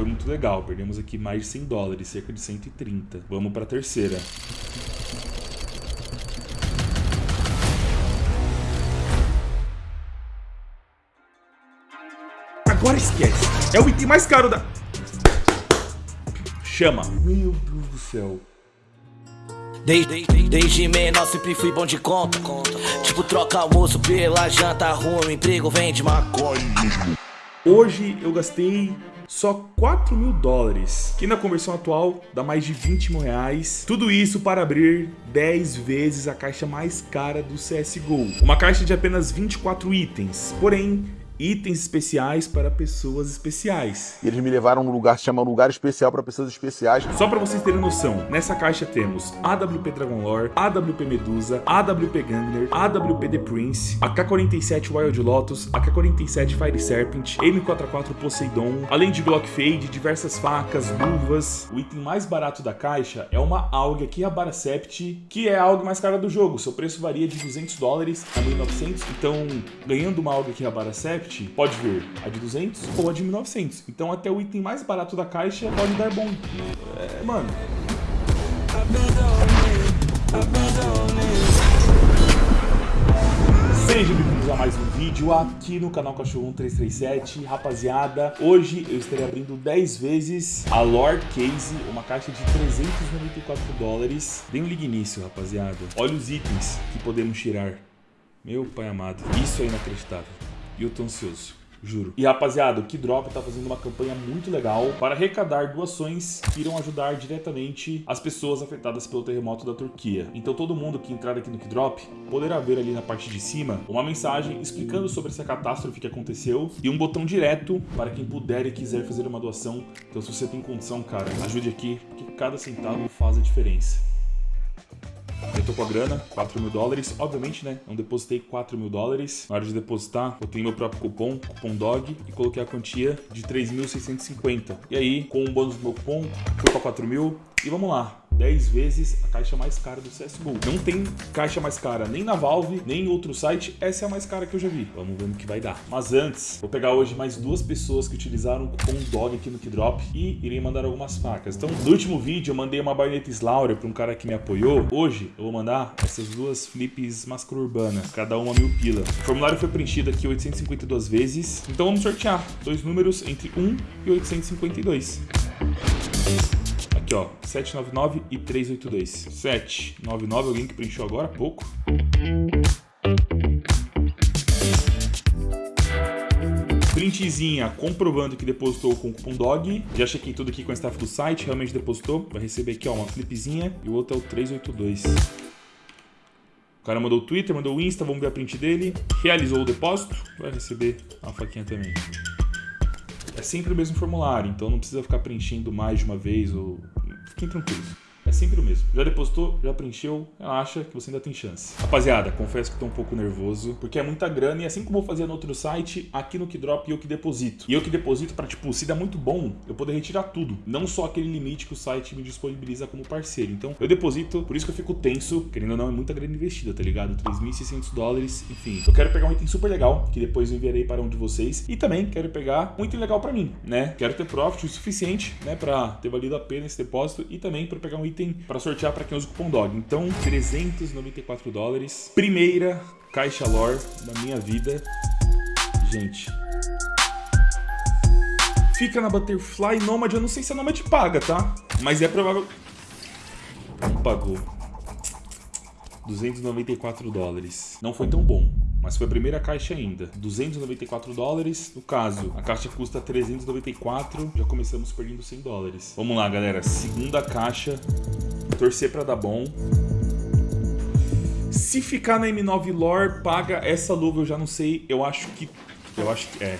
foi muito legal. Perdemos aqui mais de 100 dólares, cerca de 130. Vamos para a terceira. Agora esquece. É o item mais caro da... Chama. Meu Deus do céu. Desde, desde menor sempre fui bom de conta. Tipo, troca almoço pela janta, arruma um emprego, vende maconha. Hoje eu gastei só 4 mil dólares, que na conversão atual dá mais de 20 mil reais. Tudo isso para abrir 10 vezes a caixa mais cara do CSGO. Uma caixa de apenas 24 itens, porém itens especiais para pessoas especiais. E eles me levaram a um lugar que se chama Lugar Especial para Pessoas Especiais. Só para vocês terem noção, nessa caixa temos AWP Dragon Lore, AWP Medusa, AWP Gangler, AWP The Prince, AK-47 Wild Lotus, AK-47 Fire Serpent, M44 Poseidon, além de Glock Fade, diversas facas, luvas. O item mais barato da caixa é uma AUG aqui, a Baracept, que é a AUG mais cara do jogo. Seu preço varia de 200 dólares a 1.900, então ganhando uma AUG aqui, a Baracept, pode vir a de 200 ou a de 1900. Então até o item mais barato da caixa pode dar bom. É, mano. Sejam bem-vindos a mais um vídeo aqui no canal Cachorro 1337 Rapaziada, hoje eu estarei abrindo 10 vezes a Lore Case, uma caixa de 394 dólares Dê um ligue nisso, rapaziada Olha os itens que podemos tirar Meu pai amado, isso é inacreditável e eu tô ansioso. Juro. E rapaziada, o Kidrop tá fazendo uma campanha muito legal para arrecadar doações que irão ajudar diretamente as pessoas afetadas pelo terremoto da Turquia. Então todo mundo que entrar aqui no Kidrop poderá ver ali na parte de cima uma mensagem explicando sobre essa catástrofe que aconteceu e um botão direto para quem puder e quiser fazer uma doação. Então se você tem condição, cara, ajude aqui, porque cada centavo faz a diferença. Eu tô com a grana, 4 mil dólares. Obviamente, né? Não depositei 4 mil dólares. Na hora de depositar, botei meu próprio cupom, cupom DOG, e coloquei a quantia de 3.650. E aí, com o bônus do meu cupom, fui pra 4 mil. E vamos lá, 10 vezes a caixa mais cara do CSGO. Não tem caixa mais cara nem na Valve, nem em outro site. Essa é a mais cara que eu já vi. Vamos ver no que vai dar. Mas antes, vou pegar hoje mais duas pessoas que utilizaram o cupom DOG aqui no Kidrop e irei mandar algumas facas. Então, no último vídeo eu mandei uma baioneta Slaughter para um cara que me apoiou. Hoje eu vou mandar essas duas flips máscara urbana, cada uma mil pila. O formulário foi preenchido aqui 852 vezes. Então vamos sortear dois números entre 1 e 852. Aqui, ó, 799 e 382. 799, alguém que preencheu agora há pouco. Printzinha comprovando que depositou com o cupom DOG. Já chequei tudo aqui com a staff do site, realmente depositou. Vai receber aqui, ó, uma flipzinha e o outro é o 382. O cara mandou o Twitter, mandou o Insta, vamos ver a print dele. Realizou o depósito, vai receber a faquinha também. É sempre o mesmo formulário, então não precisa ficar preenchendo mais de uma vez ou Fiquem tranquilos. É sempre o mesmo. Já depositou, já preencheu, acha que você ainda tem chance. Rapaziada, confesso que tô um pouco nervoso, porque é muita grana e assim como eu fazia no outro site, aqui no Kidrop eu que deposito. E eu que deposito para tipo, se dá muito bom, eu poder retirar tudo, não só aquele limite que o site me disponibiliza como parceiro. Então, eu deposito, por isso que eu fico tenso, querendo ou não, é muita grana investida, tá ligado? 3.600 dólares, enfim. Eu quero pegar um item super legal, que depois eu enviarei para um de vocês, e também quero pegar um item legal para mim, né? Quero ter profit o suficiente, né, para ter valido a pena esse depósito e também para pegar um item item para sortear para quem usa o cupom DOG. Então, 394 dólares. Primeira caixa lore da minha vida. Gente. Fica na Butterfly Nomad. Eu não sei se a Nomad paga, tá? Mas é provável... Pagou. 294 dólares. Não foi tão bom mas foi a primeira caixa ainda. 294 dólares. No caso, a caixa custa 394, já começamos perdendo 100 dólares. Vamos lá, galera. Segunda caixa. Torcer para dar bom. Se ficar na M9 Lore, paga essa luva, eu já não sei. Eu acho que... Eu acho que... É.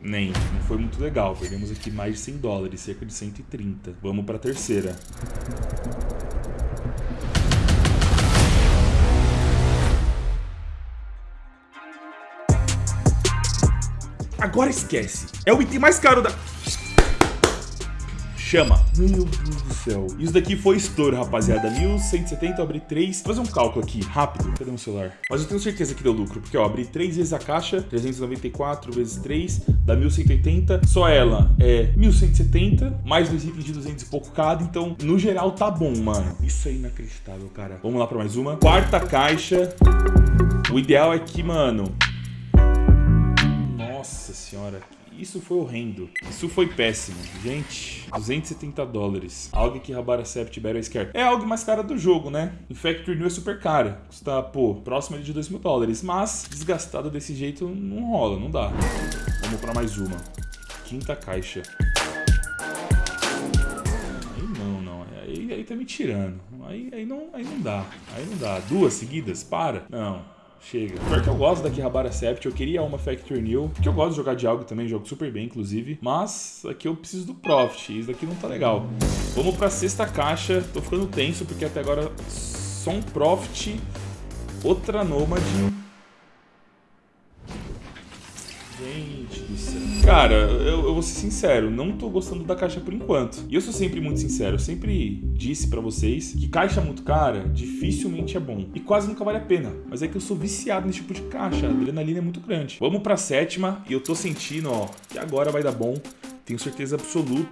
Nem. Não foi muito legal. Perdemos aqui mais de 100 dólares, cerca de 130. Vamos para a terceira. Agora esquece. É o item mais caro da... Chama. Meu Deus do céu. Isso daqui foi estouro, rapaziada. 1170, eu abri 3. Vou fazer um cálculo aqui, rápido. Cadê meu celular? Mas eu tenho certeza que deu lucro, porque ó, abri 3 vezes a caixa, 394 vezes 3, dá 1180. Só ela é 1170, mais dois itens de 200 e pouco cada. Então, no geral, tá bom, mano. Isso é inacreditável, cara. Vamos lá pra mais uma. Quarta caixa. O ideal é que, mano... Senhora, isso foi horrendo. Isso foi péssimo. Gente, 270 dólares. Algo que Rabaracept Battle Scare. É algo mais cara do jogo, né? Infector New é super cara. Custa, pô, próximo de 2 mil dólares. Mas, desgastado desse jeito, não rola, não dá. Vamos pra mais uma. Quinta caixa. Aí tá me tirando. Aí, aí, não, aí não dá. Aí não dá. Duas seguidas? Para. Não. Chega. Pior que eu gosto da Kihabara Sept, eu queria uma Factory New, porque eu gosto de jogar de algo também, jogo super bem, inclusive. Mas aqui eu preciso do Profit, isso daqui não tá legal. Vamos pra sexta caixa, tô ficando tenso, porque até agora só um Profit, outra Nomad Cara, eu, eu, vou ser sincero, não tô gostando da caixa por enquanto. E eu sou sempre muito sincero, eu sempre disse para vocês que caixa muito cara dificilmente é bom. E quase nunca vale a pena. Mas é que eu sou viciado nesse tipo de caixa, a adrenalina é muito grande. Vamos pra sétima e eu tô sentindo, ó, que agora vai dar bom. Tenho certeza absoluta.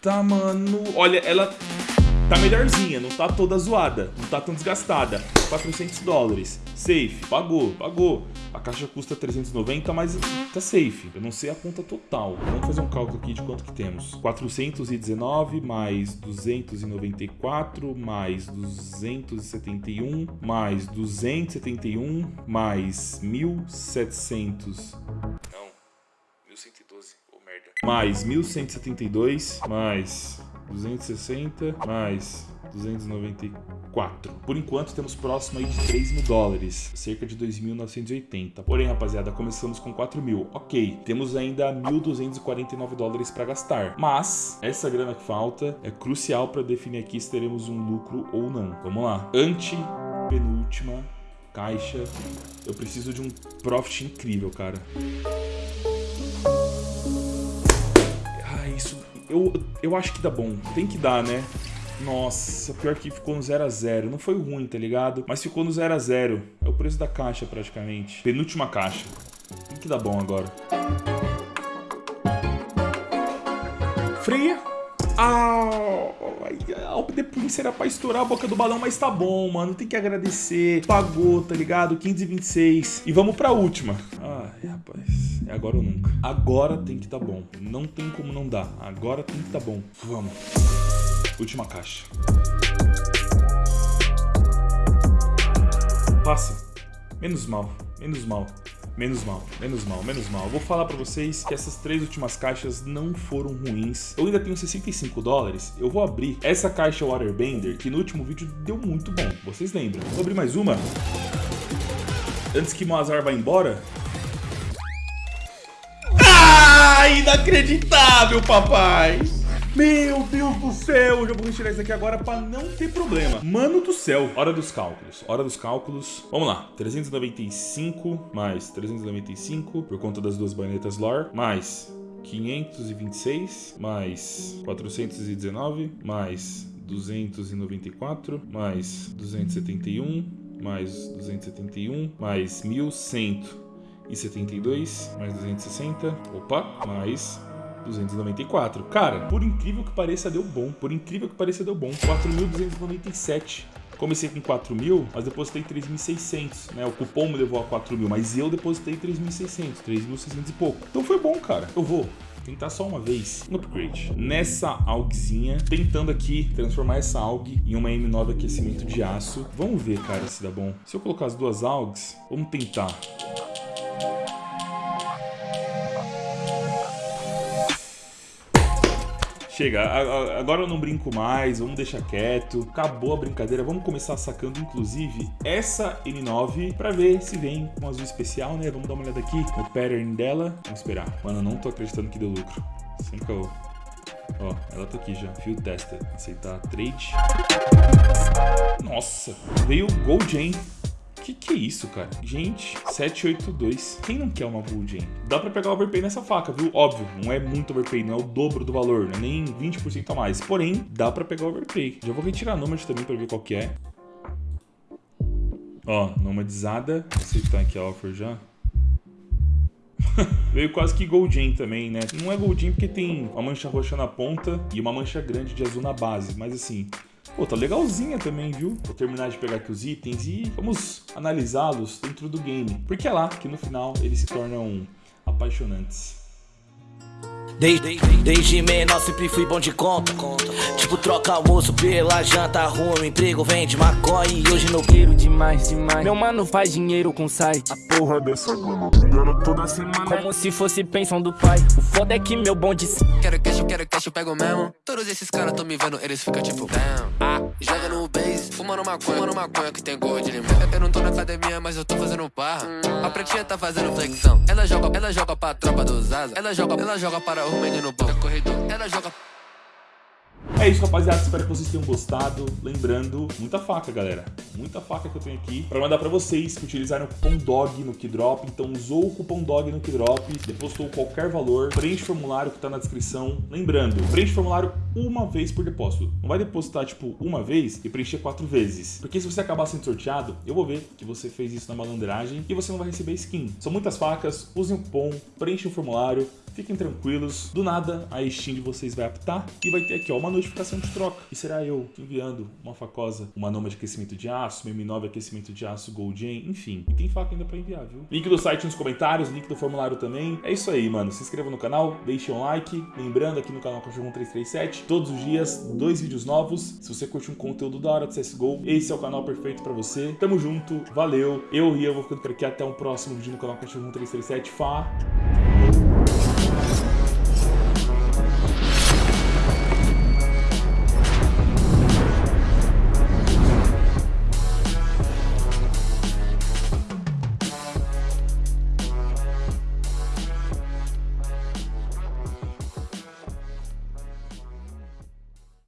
Tá, mano. Olha, ela Tá melhorzinha, não tá toda zoada, não tá tão desgastada. 400 dólares. Safe, pagou, pagou. A caixa custa 390, mas tá safe. Eu não sei a conta total. Vamos fazer um cálculo aqui de quanto que temos. 419 mais 294 mais 271 mais 271 mais 1700. Não, 1112, ô oh, merda. Mais 1172 mais 260 mais 294. Por enquanto, temos próximo aí de 3 mil dólares, cerca de 2.980. Porém, rapaziada, começamos com 4 mil. Ok, temos ainda 1.249 dólares para gastar. Mas, essa grana que falta é crucial para definir aqui se teremos um lucro ou não. Vamos lá. Ante penúltima caixa. Eu preciso de um profit incrível, cara. Eu, eu acho que dá bom. Tem que dar, né? Nossa, pior que ficou no 0 a 0 Não foi ruim, tá ligado? Mas ficou no 0 a 0 É o preço da caixa, praticamente. Penúltima caixa. Tem que dar bom agora. Freia. Ah, a The Prince era pra estourar a boca do balão, mas tá bom, mano. Tem que agradecer. Pagou, tá ligado? 526. E vamos pra última. Ai, rapaz. É agora ou nunca. Agora tem que tá bom. Não tem como não dar. Agora tem que tá bom. Vamos. Última caixa. Passa. Menos mal. Menos mal. Menos mal, menos mal, menos mal. vou falar pra vocês que essas três últimas caixas não foram ruins. Eu ainda tenho 65 dólares. Eu vou abrir essa caixa Waterbender, que no último vídeo deu muito bom. Vocês lembram? Vou abrir mais uma. Antes que Moazar vá embora. Ah, inacreditável, papai! Meu Deus do céu, eu já vou retirar isso aqui agora para não ter problema. Mano do céu. Hora dos cálculos, hora dos cálculos. Vamos lá, 395 mais 395 por conta das duas banetas lore, mais 526 mais 419 mais 294 mais 271 mais 271 mais 1172 mais 260 opa mais 294. Cara, por incrível que pareça, deu bom. Por incrível que pareça, deu bom. 4.297. Comecei com 4 mil, mas depositei 3.600, né? O cupom me levou a 4 mil, mas eu depositei 3.600, 3.600 e pouco. Então foi bom, cara. Eu vou tentar só uma vez no upgrade. Nessa algzinha, tentando aqui transformar essa alg em uma M9 aquecimento de aço. Vamos ver, cara, se dá bom. Se eu colocar as duas algs, vamos tentar. Chega, agora eu não brinco mais, vamos deixar quieto. Acabou a brincadeira, vamos começar sacando inclusive essa N9 pra ver se vem com azul especial, né? Vamos dar uma olhada aqui no pattern dela. Vamos esperar. Mano, eu não tô acreditando que deu lucro. Sem caô. Ó, ela tá aqui já. Field Tester. Aceitar trade. Nossa, veio Gold, hein? Que que é isso, cara? Gente, 782. Quem não quer uma Jam? Dá pra pegar overpay nessa faca, viu? Óbvio, não é muito overpay, não é o dobro do valor, não é nem 20% a mais. Porém, dá pra pegar overpay. Já vou retirar a Nomad também pra ver qual que é. Ó, nomadizada. Aceitar aqui a offer já. Veio quase que Goldin também, né? Não é Goldin porque tem uma mancha roxa na ponta e uma mancha grande de azul na base. Mas assim, Pô, tá legalzinha também, viu? Vou terminar de pegar aqui os itens e vamos analisá-los dentro do game. Porque é lá que no final eles se tornam apaixonantes. Desde, desde menor sempre fui bom de conta. Tipo, troca almoço pela janta, arruma emprego, vende maconha e hoje no queiro demais, demais. Meu mano faz dinheiro com site. A porra dessa grana toda semana. Como se fosse pensão do pai. O foda é que meu bonde. Quero cash, pego mesmo. Todos esses caras tão me vendo, eles ficam tipo. Ah, joga no base, fumando maconha, fumando maconha que tem gosto de limão. Eu não tô na academia, mas eu tô fazendo barra. A pretinha tá fazendo flexão. Ela joga, ela joga pra tropa dos asa. Ela joga, ela joga para o menino bom. Corredor, ela joga é isso, rapaziada. Espero que vocês tenham gostado. Lembrando, muita faca, galera. Muita faca que eu tenho aqui para mandar para vocês que utilizaram o cupom DOG no Keydrop. Então, usou o cupom DOG no Keydrop, depositou qualquer valor, preenche o formulário que tá na descrição. Lembrando, preenche o formulário uma vez por depósito. Não vai depositar, tipo, uma vez e preencher quatro vezes. Porque se você acabar sendo sorteado, eu vou ver que você fez isso na malandragem e você não vai receber skin. São muitas facas, usem o cupom, preenchem o formulário, Fiquem tranquilos, do nada a Steam de vocês vai apitar e vai ter aqui ó, uma notificação de troca. E será eu enviando uma facosa, uma Noma de aquecimento de aço, uma M9 aquecimento de aço Gold Gen, enfim. E tem faca ainda pra enviar, viu? Link do site nos comentários, link do formulário também. É isso aí, mano. Se inscreva no canal, deixe um like. Lembrando aqui no canal Cachorro 1337, todos os dias, dois vídeos novos. Se você curte um conteúdo da hora de CSGO, esse é o canal perfeito pra você. Tamo junto, valeu. Eu, Rian, vou ficando por aqui. Até o um próximo vídeo no canal Cachorro 1337. Fá!